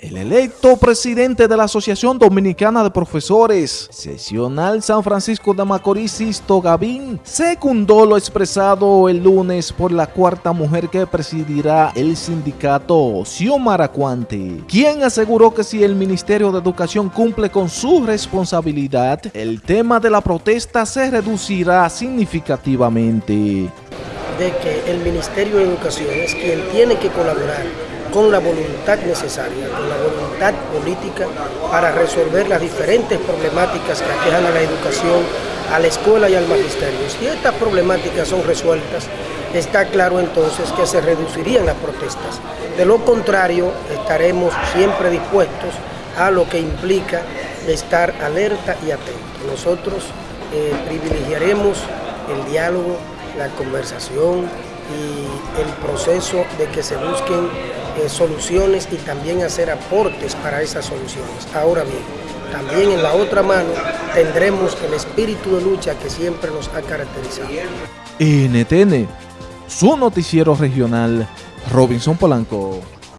El electo presidente de la Asociación Dominicana de Profesores, sesional San Francisco de Macorís, Sisto Gavín, secundó lo expresado el lunes por la cuarta mujer que presidirá el sindicato, Xiomara Cuante, quien aseguró que si el Ministerio de Educación cumple con su responsabilidad, el tema de la protesta se reducirá significativamente. De que el Ministerio de Educación es quien tiene que colaborar con la voluntad necesaria, con la voluntad política para resolver las diferentes problemáticas que aquejan a la educación, a la escuela y al magisterio. Si estas problemáticas son resueltas, está claro entonces que se reducirían las protestas. De lo contrario, estaremos siempre dispuestos a lo que implica estar alerta y atento. Nosotros eh, privilegiaremos el diálogo, la conversación y el proceso de que se busquen eh, soluciones y también hacer aportes para esas soluciones. Ahora bien, también en la otra mano tendremos el espíritu de lucha que siempre nos ha caracterizado. NTN, su noticiero regional, Robinson Polanco.